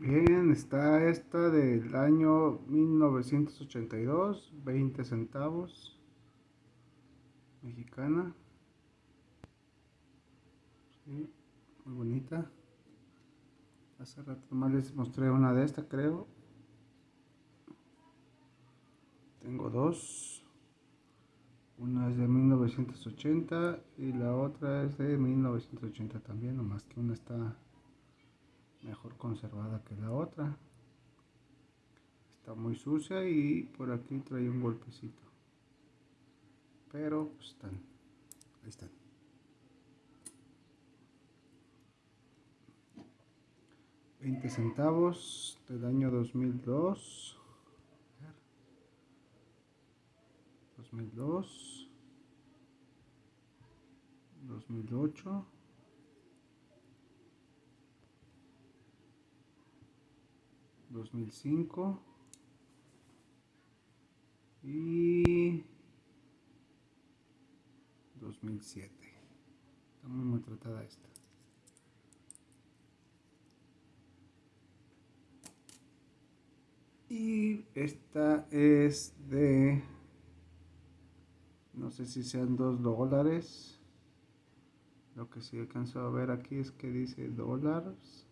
Bien, está esta del año 1982, 20 centavos, mexicana. Sí, muy bonita. Hace rato más les mostré una de esta, creo. Tengo dos. Una es de 1980 y la otra es de 1980 también, nomás que una está mejor conservada que la otra. Está muy sucia y por aquí trae un golpecito. Pero pues, están, ahí están. Veinte centavos del año 2002. 2002 2008 2005 y 2007 está muy maltratada esta. Y esta es de no sé si sean dos dólares. Lo que sí alcanzo a ver aquí es que dice dólares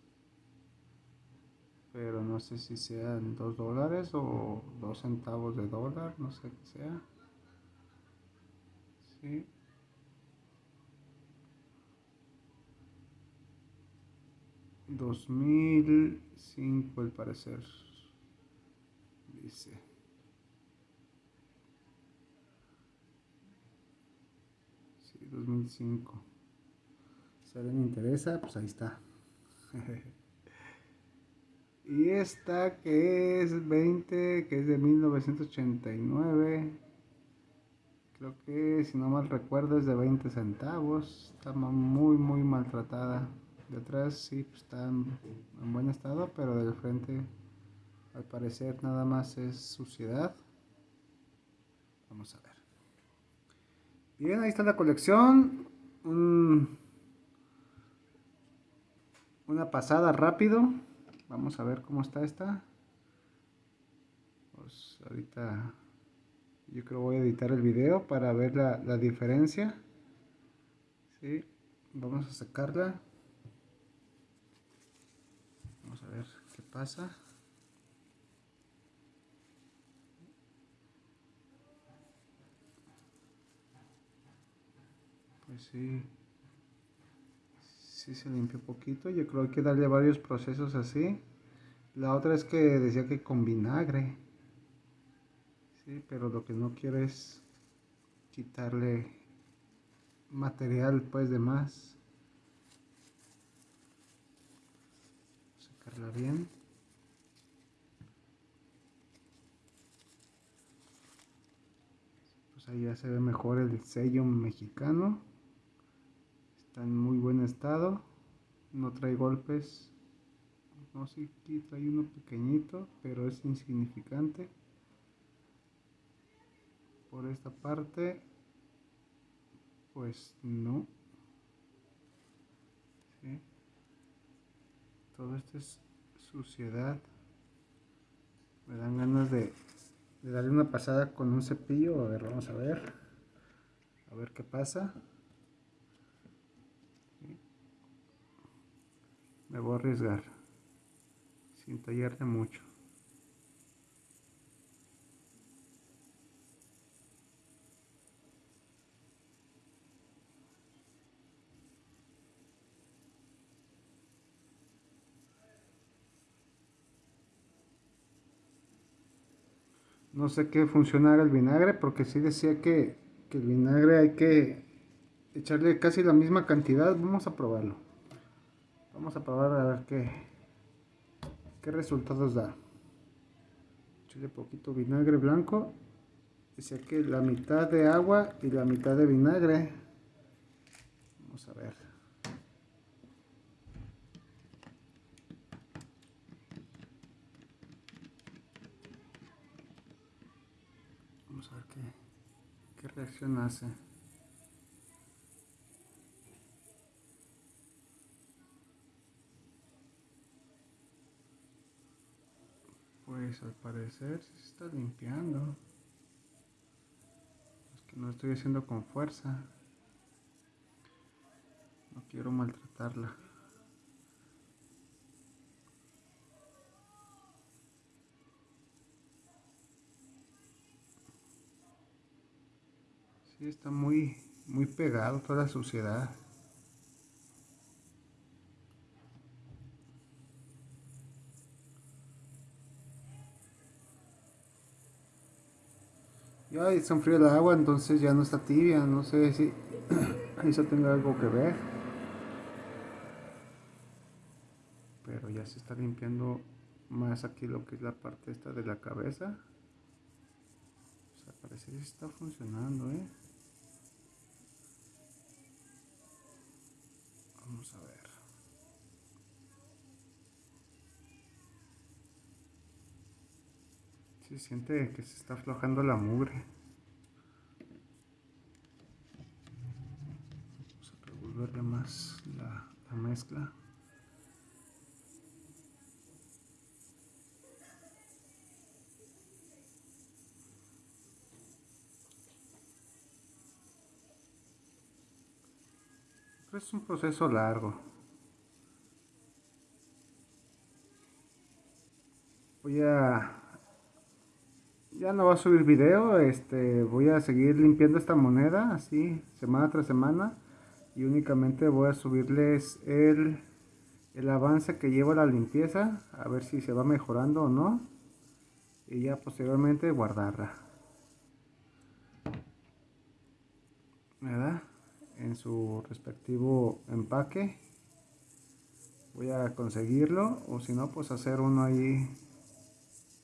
pero no sé si sean dos dólares o dos centavos de dólar no sé qué sea. Sí. 2005 al parecer dice. Sí 2005 si alguien interesa pues ahí está y esta que es 20 que es de 1989 creo que si no mal recuerdo es de 20 centavos. Está muy muy maltratada. De atrás sí pues, está en, en buen estado pero del frente al parecer nada más es suciedad. Vamos a ver. Bien ahí está la colección. Un- una pasada rápido Vamos a ver cómo está esta. Pues ahorita yo creo voy a editar el video para ver la, la diferencia. Sí, vamos a sacarla. Vamos a ver qué pasa. Pues sí. Sí se limpió poquito. Yo creo que hay que darle varios procesos así. La otra es que decía que con vinagre. Sí, pero lo que no quiero es quitarle material pues de más. Sacarla bien. Pues ahí ya se ve mejor el sello mexicano está en muy buen estado no trae golpes no sé aquí trae uno pequeñito pero es insignificante. Por esta parte pues no. Todo esto es suciedad. Me dan ganas de darle una pasada con un cepillo a ver vamos a ver. A ver qué pasa me voy a arriesgar sin tallarle mucho. No sé qué funcionara el vinagre porque sí decía que, que el vinagre hay que echarle casi la misma cantidad. Vamos a probarlo Vamos a probar a ver qué, qué resultados da. Echarle poquito vinagre blanco. Dice que la mitad de agua y la mitad de vinagre. Vamos a ver. Vamos a ver qué, qué reacción hace. Pues al parecer se está limpiando. Es que no estoy haciendo con fuerza. No quiero maltratarla. Sí, está muy, muy pegado toda la suciedad. Ya se enfrió el agua, entonces ya no está tibia. No sé si eso tenga algo que ver. Pero ya se está limpiando más aquí lo que es la parte esta de la cabeza. O sea, parece que está funcionando, ¿eh? Vamos a ver. Se siente que se está aflojando la mugre. Vamos a revolverle más la, la mezcla. es un proceso largo. Voy a ya no va a subir video, este, voy a seguir limpiando esta moneda así, semana tras semana y únicamente voy a subirles el, el avance que llevo la limpieza, a ver si se va mejorando o no y ya posteriormente guardarla. ¿Verdad? En su respectivo empaque. Voy a conseguirlo o si no pues hacer uno ahí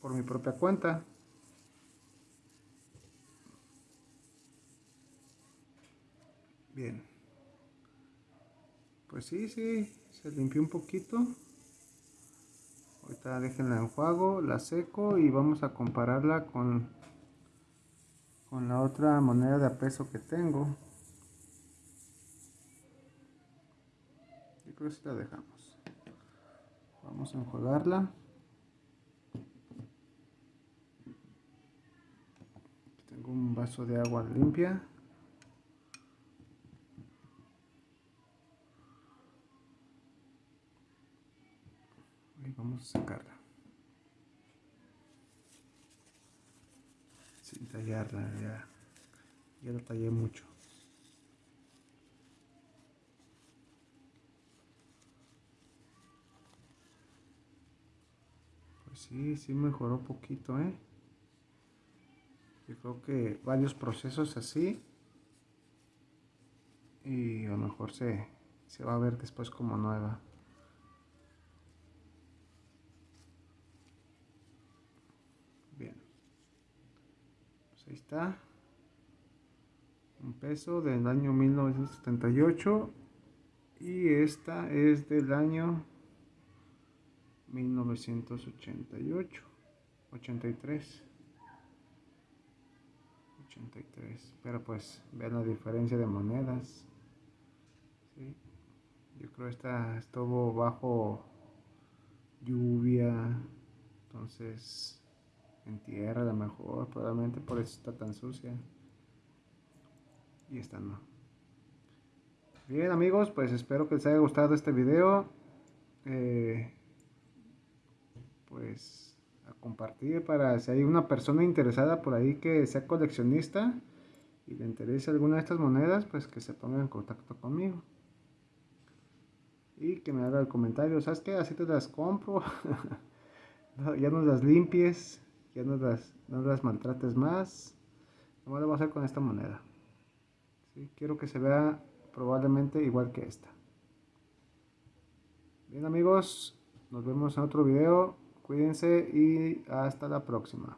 por mi propia cuenta. Bien. Pues sí, sí, se limpió un poquito. Ahorita déjenla en juego, la seco y vamos a compararla con, con la otra moneda de peso que tengo. Yo creo que sí la dejamos. Vamos a enjuagarla. tengo un vaso de agua limpia. Sacarla. Sin tallarla ya, ya la tallé mucho. Pues sí, sí mejoró poquito eh yo creo que varios procesos así y a lo mejor se, se va a ver después como nueva ahí está. Un peso del año 1978. Y esta es del año 1988. 83. 83. Pero pues vean la diferencia de monedas. Yo creo esta estuvo bajo lluvia. Entonces en tierra a lo mejor, probablemente por eso está tan sucia. Y esta no. Bien amigos, pues espero que les haya gustado este video. Eh, pues a compartir para si hay una persona interesada por ahí que sea coleccionista y le interese alguna de estas monedas, pues que se ponga en contacto conmigo. Y que me haga el comentario, ¿sabes qué? Así te las compro. ya no las limpies ya no las, maltrates más. Nomás lo a hacer con esta moneda. Quiero que se vea probablemente igual que esta. Bien amigos, nos vemos en otro video. Cuídense y hasta la próxima.